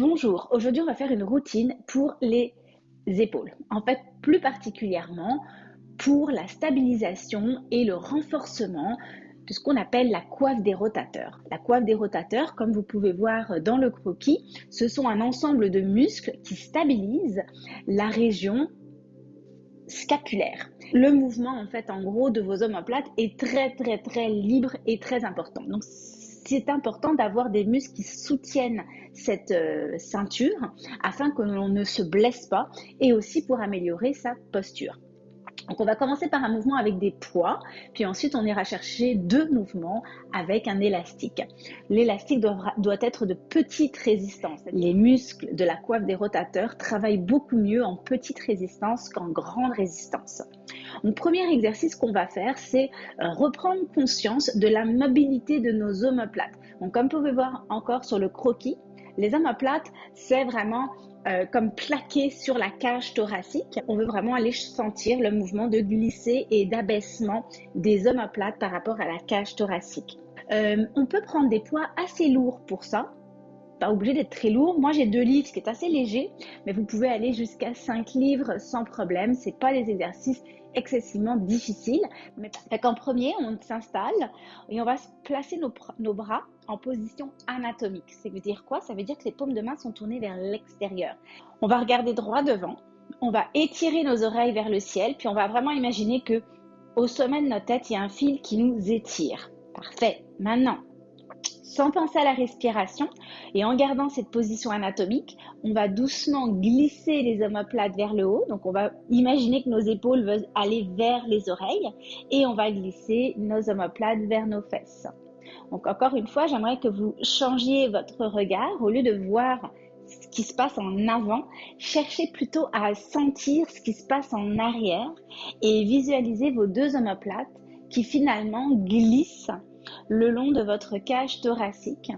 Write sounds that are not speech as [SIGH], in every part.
Bonjour, aujourd'hui on va faire une routine pour les épaules. En fait, plus particulièrement pour la stabilisation et le renforcement de ce qu'on appelle la coiffe des rotateurs. La coiffe des rotateurs, comme vous pouvez voir dans le croquis, ce sont un ensemble de muscles qui stabilisent la région scapulaire. Le mouvement, en fait, en gros, de vos omoplates est très, très, très libre et très important. C'est important d'avoir des muscles qui soutiennent cette euh, ceinture afin que l'on ne se blesse pas et aussi pour améliorer sa posture. Donc on va commencer par un mouvement avec des poids, puis ensuite on ira chercher deux mouvements avec un élastique. L'élastique doit, être de petite résistance. Les muscles de la coiffe des rotateurs travaillent beaucoup mieux en petite résistance qu'en grande résistance. Le premier exercice qu'on va faire, c'est euh, reprendre conscience de la mobilité de nos omoplates. Donc, comme vous pouvez voir encore sur le croquis, les omoplates, c'est vraiment euh, comme plaqué sur la cage thoracique. On veut vraiment aller sentir le mouvement de glisser et d'abaissement des omoplates par rapport à la cage thoracique. Euh, on peut prendre des poids assez lourds pour ça pas obligé d'être très lourd. Moi, j'ai deux livres, ce qui est assez léger, mais vous pouvez aller jusqu'à 5 livres sans problème. C'est pas des exercices excessivement difficiles. Mais en premier, on s'installe et on va placer nos, nos bras en position anatomique. Ça veut dire quoi? Ça veut dire que les paumes de main sont tournées vers l'extérieur. On va regarder droit devant. On va étirer nos oreilles vers le ciel, puis on va vraiment imaginer que au sommet de notre tête, il y a un fil qui nous étire. Parfait. Maintenant, sans penser à la respiration et en gardant cette position anatomique, on va doucement glisser les omoplates vers le haut. Donc on va imaginer que nos épaules veulent aller vers les oreilles et on va glisser nos omoplates vers nos fesses. Donc encore une fois, j'aimerais que vous changiez votre regard au lieu de voir ce qui se passe en avant, cherchez plutôt à sentir ce qui se passe en arrière et visualisez vos deux omoplates qui finalement glissent le long de votre cage thoracique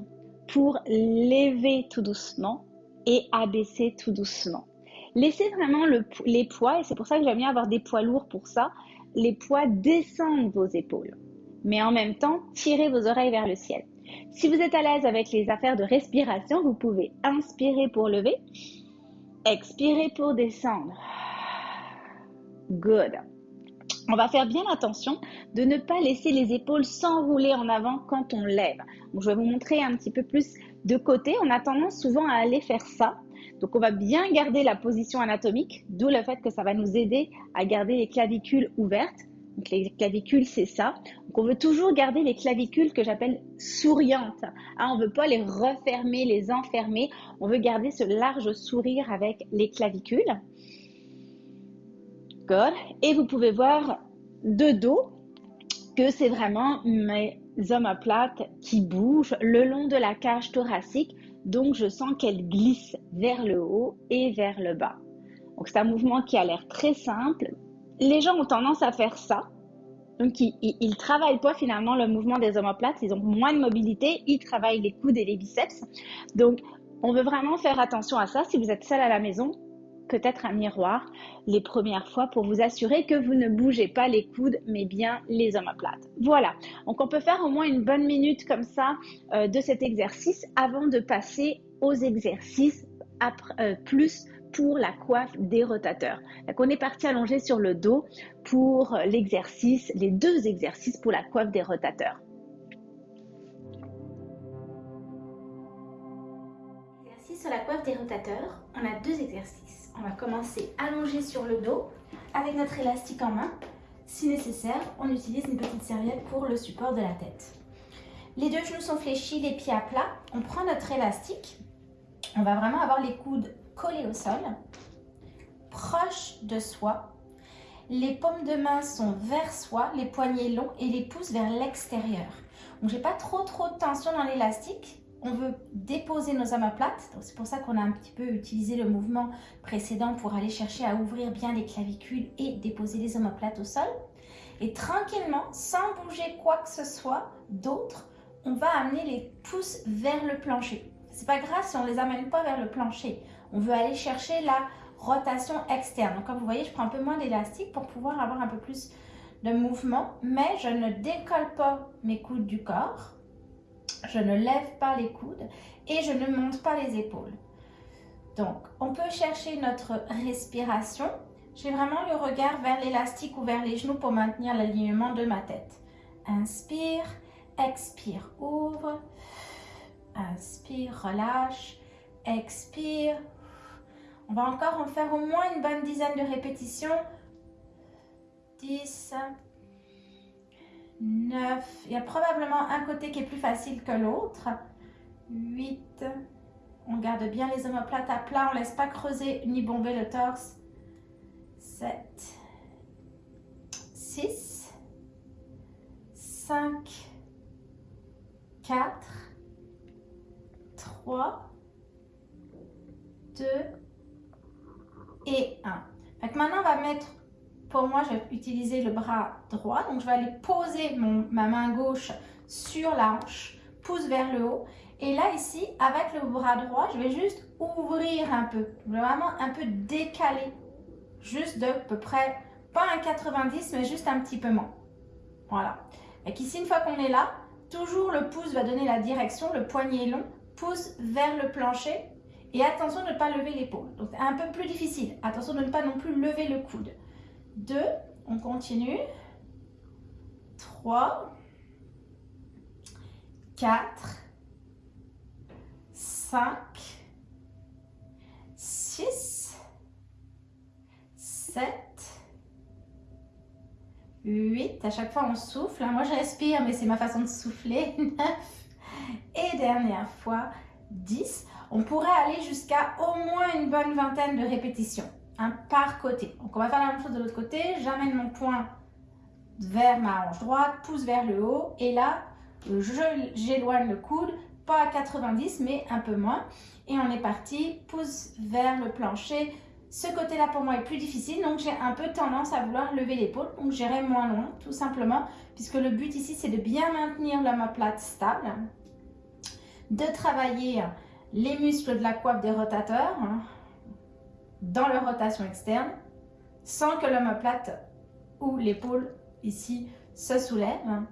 pour lever tout doucement et abaisser tout doucement. Laissez vraiment les poids, et c'est pour ça que j'aime bien avoir des poids lourds pour ça, les poids descendent vos épaules. Mais en même temps, tirez vos oreilles vers le ciel. Si vous êtes à l'aise avec les affaires de respiration, vous pouvez inspirer pour lever, expirer pour descendre. Good. On va faire bien attention de ne pas laisser les épaules s'enrouler en avant quand on lève. Donc, je vais vous montrer un petit peu plus de côté. On a tendance souvent à aller faire ça. Donc, on va bien garder la position anatomique, d'où le fait que ça va nous aider à garder les clavicules ouvertes. Donc, les clavicules, c'est ça. Donc, on veut toujours garder les clavicules que j'appelle souriantes. Hein, on ne veut pas les refermer, les enfermer. On veut garder ce large sourire avec les clavicules. Et vous pouvez voir de dos que c'est vraiment mes omoplates qui bougent le long de la cage thoracique. Donc, je sens qu'elles glissent vers le haut et vers le bas. Donc, c'est un mouvement qui a l'air très simple. Les gens ont tendance à faire ça. Donc, ils travaillent pas finalement le mouvement des omoplates. Ils ont moins de mobilité. Ils travaillent les coudes et les biceps. Donc, on veut vraiment faire attention à ça. Si vous êtes seul à la maison, peut-être un miroir les premières fois pour vous assurer que vous ne bougez pas les coudes mais bien les omoplates. Voilà, donc on peut faire au moins une bonne minute comme ça euh, de cet exercice avant de passer aux exercices euh, plus pour la coiffe des rotateurs. Donc on est parti allonger sur le dos pour l'exercice, les deux exercices pour la coiffe des rotateurs. Sur la coiffe des rotateurs, on a deux exercices on va commencer allongé sur le dos avec notre élastique en main. Si nécessaire, on utilise une petite serviette pour le support de la tête. Les deux genoux sont fléchis, les pieds à plat. On prend notre élastique. On va vraiment avoir les coudes collés au sol, proches de soi. Les paumes de main sont vers soi, les poignets longs et les pouces vers l'extérieur. Donc, j'ai pas trop trop de tension dans l'élastique on veut déposer nos omoplates. C'est pour ça qu'on a un petit peu utilisé le mouvement précédent pour aller chercher à ouvrir bien les clavicules et déposer les omoplates au sol. Et tranquillement, sans bouger quoi que ce soit d'autre, on va amener les pouces vers le plancher. C'est pas grave si on les amène pas vers le plancher. On veut aller chercher la rotation externe. Donc comme vous voyez, je prends un peu moins d'élastique pour pouvoir avoir un peu plus de mouvement, mais je ne décolle pas mes coudes du corps je ne lève pas les coudes et je ne monte pas les épaules. Donc, on peut chercher notre respiration. J'ai vraiment le regard vers l'élastique ou vers les genoux pour maintenir l'alignement de ma tête. Inspire, expire, ouvre. Inspire, relâche. Expire. On va encore en faire au moins une bonne dizaine de répétitions. 10, 9. Il y a probablement un côté qui est plus facile que l'autre. 8. On garde bien les omoplates à plat. On ne laisse pas creuser ni bomber le torse. 7. 6. 5. 4. 3. 2. Et 1. maintenant, on va mettre pour moi, je vais utiliser le bras droit. Donc, je vais aller poser ma main gauche sur la hanche, pouce vers le haut. Et là, ici, avec le bras droit, je vais juste ouvrir un peu. Vraiment un peu décaler. Juste de peu près, pas un 90, mais juste un petit peu moins. Voilà. Et ici, une fois qu'on est là, toujours le pouce va donner la direction, le poignet long, pouce vers le plancher. Et attention de ne pas lever l'épaule. Donc, c'est un peu plus difficile. Attention de ne pas non plus lever le coude. 2, on continue. 3, 4, 5, 6, 7, 8. À chaque fois, on souffle. Moi, je respire, mais c'est ma façon de souffler. [LAUGHS] 9. Et dernière fois, 10. On pourrait aller jusqu'à au moins une bonne vingtaine de répétitions par côté. Donc on va faire la même chose de l'autre côté. J'amène mon poing vers ma hanche droite, pouce vers le haut et là j'éloigne le coude, pas à 90 mais un peu moins. Et on est parti, pouce vers le plancher. Ce côté-là pour moi est plus difficile donc j'ai un peu tendance à vouloir lever l'épaule donc j'irai moins loin tout simplement puisque le but ici c'est de bien maintenir l'omoplate stable, de travailler les muscles de la coiffe des rotateurs, hein dans leur rotation externe sans que l'omoplate ou l'épaule ici se soulève.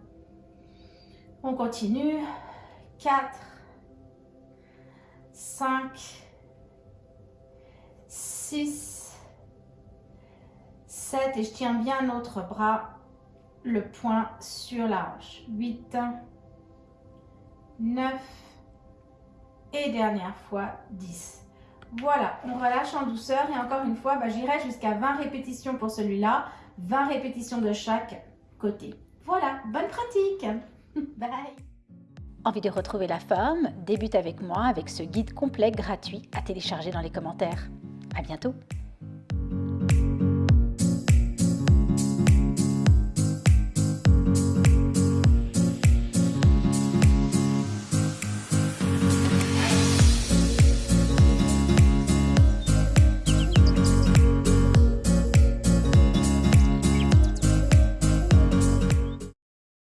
On continue. 4, 5, 6, 7 et je tiens bien notre bras, le poing sur la hanche. 8, 9 et dernière fois 10. Voilà, on relâche en douceur et encore une fois, bah, j'irai jusqu'à 20 répétitions pour celui-là, 20 répétitions de chaque côté. Voilà, bonne pratique [LAUGHS] Bye Envie de retrouver la forme? Débute avec moi avec ce guide complet gratuit à télécharger dans les commentaires. À bientôt